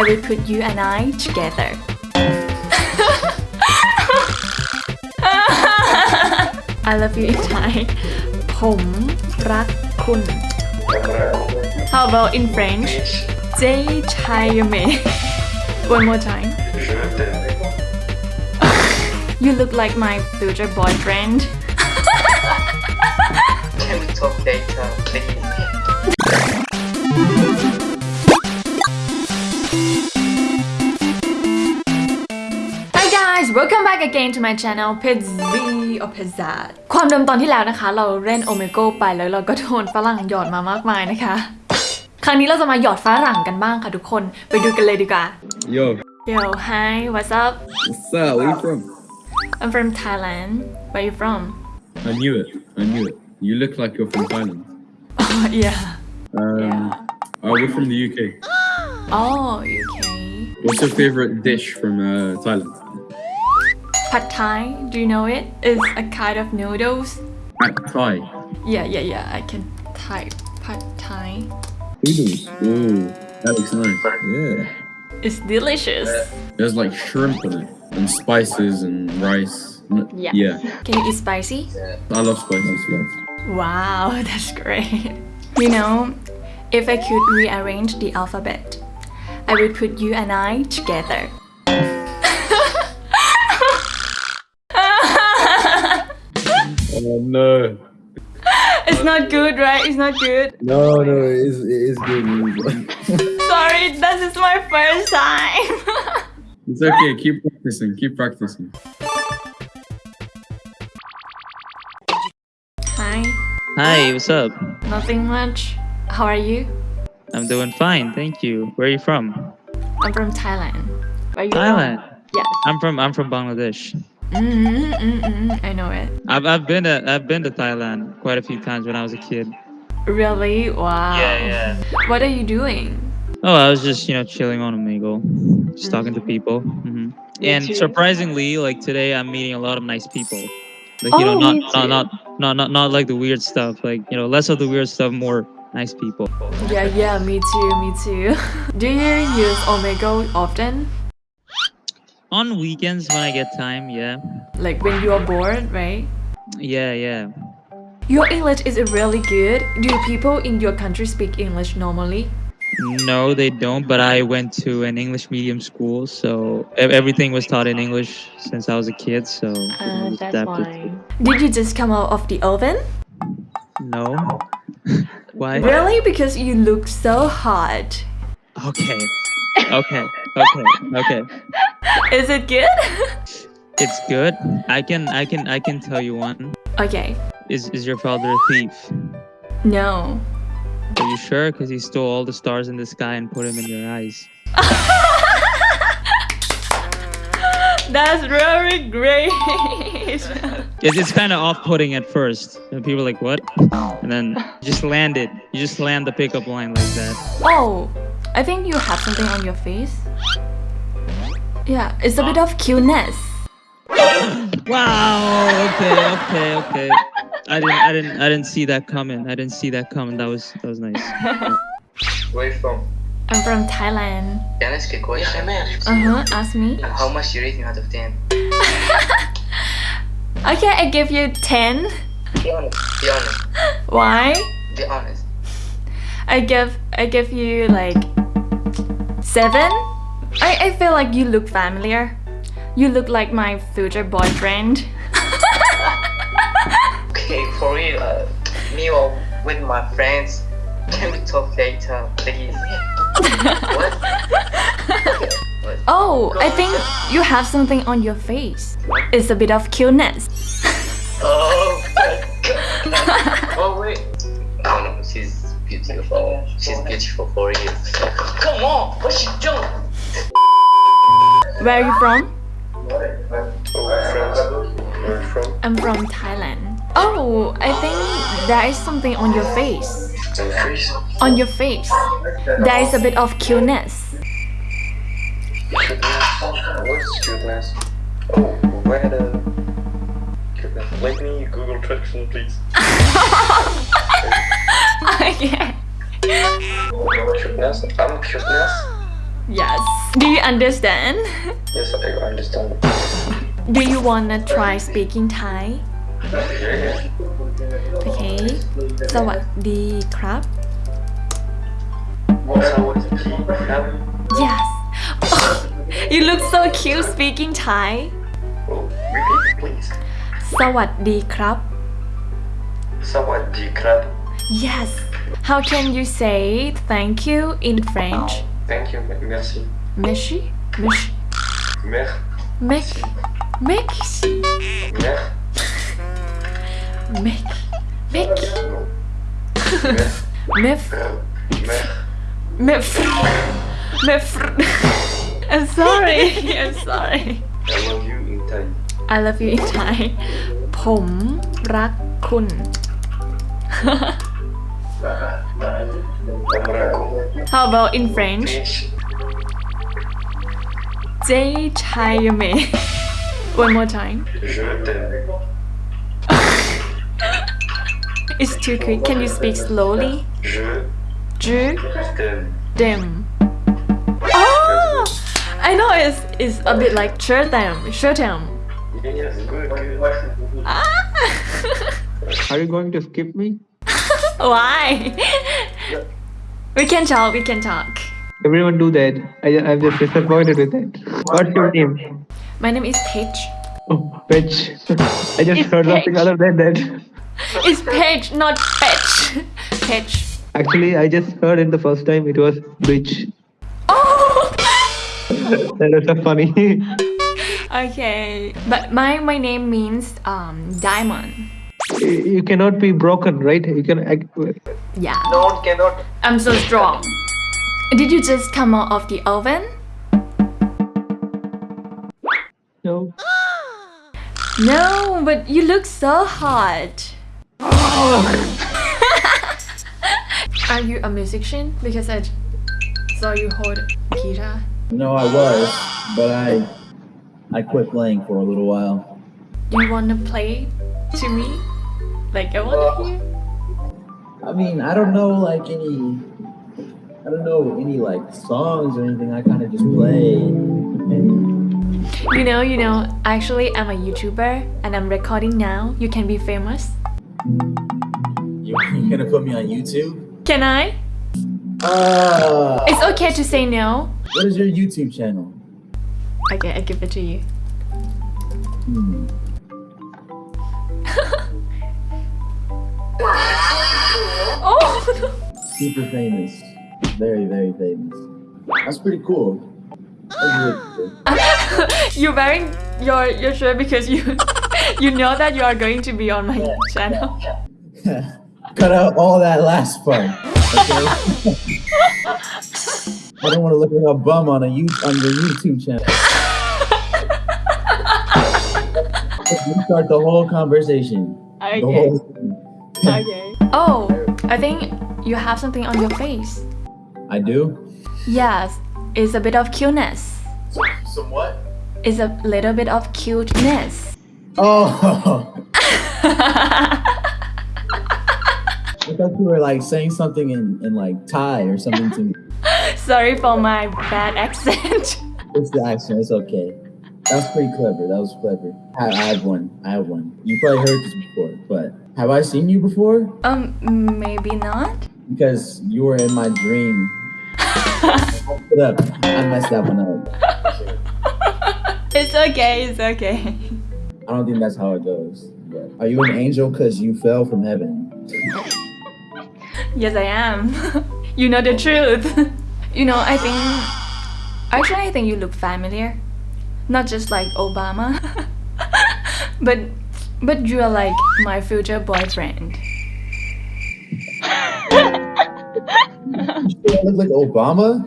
I will put you and I together I love you in Thai ผมรักคุณ How about in French เจ๊ชายเม One more time You look like my future boyfriend Can we talk later, please? Guys welcome back again to my channel Pizzy or Pizza ความเดิมตอนที่แล้วนะคะ เราเล่นโอเมโกไปแล้วเราก็โดนฝรั่งหยอดมามากมายนะคะ ครั้งนี้เราจะมาหยอดฝรั่งกันบ้างค่ะทุกคนไปดูกันเลยดีกว่า Yo, Yo hi what's up what's up? Where you from? I'm from Thailand Where you from I knew it. I knew it. You look like you're from Thailand. Oh yeah Um, Yeah. oh, we're from the UK. Oh UK What's your favorite dish from uh, Thailand? Pad Thai do you know it It's a kind of noodles Pad Thai. Yeah yeah yeah I can type Pad Thai Noodles. Oh, that looks nice. Yeah. It's delicious There's like shrimp in it and spices and rice. Yeah. Yeah. Can you eat spicy I love spicy stuff. Wow, that's great. You know, if I could rearrange the alphabet, I would put you and I together. Oh no. it's not good, right? It's not good. No, no, it is, it is good. Sorry, this is my first time. it's okay. Keep practicing. Keep practicing. Hi, Hi, what's up? nothing much. How are you? I'm doing fine, thank you. Where are you from? I'm from Thailand. Where you Thailand. From? Yes. I'm from I'm from Bangladesh. Mm-hmm, mm-hmm, I know it. I've I've been to I've been to Thailand quite a few times when I was a kid. Really? Wow. Yeah, yeah. What are you doing? Oh, I was just you know chilling on Omegle, just talking to people. hmm And too. surprisingly, like today, I'm meeting a lot of nice people. Like you know, Oh, not, not not not not not like the weird stuff. Like you know, less of the weird stuff, more nice people. Yeah, yeah, me too, me too. Do you use Omegle often? On weekends when I get time, yeah, Like when you are bored, right? yeah, yeah. Your English is really good. Do people in your country speak English normally? No, they don't. But I went to an English medium school, so everything was taught in English since I was a kid. So uh, I was adapted. Did you just come out of the oven? No. Why? Really? Because you look so hot. Okay. Okay. Okay. Okay. Is it good? It's good. I can. I can. I can tell you one. okay. Is Is your father a thief? No. Are you sure? Because he stole all the stars in the sky and put them in your eyes. That's really great. It's, it's kind of off-putting at first. And people are like, "What?" And then you just land it. You just land the pickup line like that. oh, I think you have something on your face. Yeah, it's a bit of cuteness. Wow. Okay. Okay. Okay. I didn't. I didn't. I didn't see that coming. I didn't see that coming. That was. That was nice. Where you from? I'm from Thailand. Can I ask a question? Uh huh. Ask me. How much you rating out of 10? Okay, I give you 10. Be honest. Be honest. Why? Be honest. I give I give you like 7. I, I feel like you look familiar. You look like my future boyfriend. Okay, for real. Uh, me or with my friends. Can we talk later, please? what? what? Oh, I think you have something on your face. It's a bit of cuteness. Oh, beautiful. She's beautiful for real. Come on, what she doing? Where are you from? Where you from? I'm from Thailand. Oh, I think there is something on your face. On your face. There is a bit of cuteness. What's cuteness? Oh, where the cuteness? Let me Google translation, please. okay. Cuteness? I'm cuteness. Yes. Do you understand? Yes, I understand. Do you wanna try speaking Thai? Yeah, yeah. Okay สวัสดีครับ What's up with the key? Have Yes You look so cute speaking Thai Oh, repeat, please. สวัสดีครับ Sawadee krab. Yes How can you say thank you in French Thank you, merci. Merci Merci Mer. Merci Merci Mer. Merci Merci No. Mer. Mef Mer. Mef Mef I'm sorry I'm sorry I love you in Thai. I love you in Thai ผมรักคุณ Amrako. How about in French? Jay One more time. it's too quick. Can you speak slowly? Je. Dem. Oh! I know it's, it's a bit like sure them. Sure them. Ah! Are you going to skip me? Why We can talk we can talk Everyone do that. I, I'm just disappointed with that. What's your name? My name is Paige Oh, Pitch. I just It's heard nothing other than that. It's Paige not Paige Paige Actually, I just heard it the first time. It was bitch. Oh That was so funny. Okay But my my name means um diamond you cannot be broken, right? You can. Act, Yeah No one cannot. I'm so strong. Did you just come out of the oven? no. No, but you look so hot. Are you a musician? Because I saw you hold guitar. No, I was, but I I quit playing for a little while. Do you wanna play to me? Like I wanna hear. I mean, I don't know like any I don't know any like songs or anything. I kind of just play and You know, you know. Actually, I'm a YouTuber and I'm recording now. You can be famous. you, you're gonna put me on YouTube. Can I? Uh, It's okay to say no. what is your YouTube channel? Okay, I give it to you. Hmm. Super famous, very very famous. That's pretty cool. That's really cool. you're wearing your your shirt because you you know that you are going to be on my channel. Cut out all that last part. Okay? I don't want to look like a bum on a you on your YouTube channel. We start the whole conversation. The Okay. whole. Okay. Oh, I think you have something on your face. I do. Yes, it's a bit of cuteness. Some what? It's a little bit of cuteness. Oh. I thought you were like saying something in, in like Thai or something to me. Sorry for my bad accent. It's the accent. It's okay. That's pretty clever. That was clever. I, I have one. I have one. You probably heard this before, but have I seen you before? um, maybe not. Because you were in my dream. Put up. I messed that one up. It's okay. It's okay. I don't think that's how it goes. But are you an angel because you fell from heaven? Yes, I am. you know the truth. you know, I think. Actually, I think you look familiar. Not just like Obama, but but you are like my future boyfriend. You look like Obama?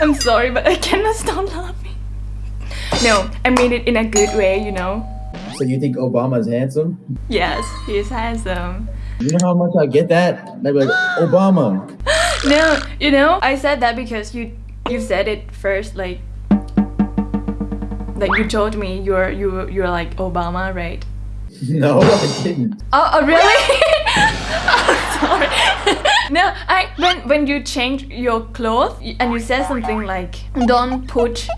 I'm sorry, but I cannot stop laughing. No, I mean it in a good way, you know. So you think Obama's handsome? Yes, he is handsome. You know how much I get that? They'd be like, Obama. No, you know, I said that because you you said it first, like like you told me you're you you're like Obama, right? No, I didn't. Oh, oh really? oh, sorry. no, I when when you change your clothes and you said something like, "Don't put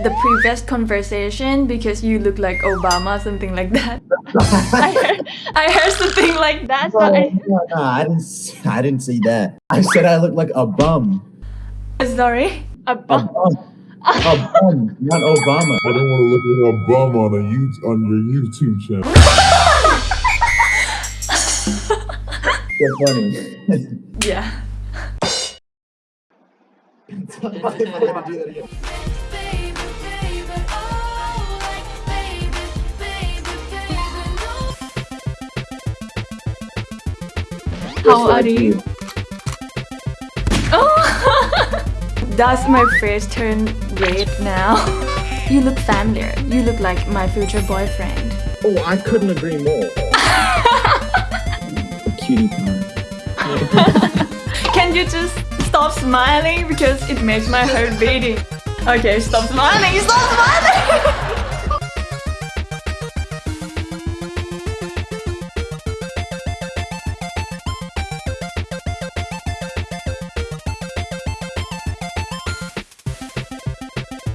the previous conversation because you look like Obama," something like that. I heard, I heard something like that. No, I, no, no, I didn't. s- I didn't say that. I said I look like a bum. Uh, sorry. A A bum. bum. A bum, not Obama. I don't want to look like a bum on a you on your YouTube channel. You're funny. Yeah. How are you? Oh, does my face turn red now? You look familiar. You look like my future boyfriend. Oh, I couldn't agree more. Cutie pie. Can you just stop smiling because it makes my heart beating? Okay, stop smiling. Stop smiling.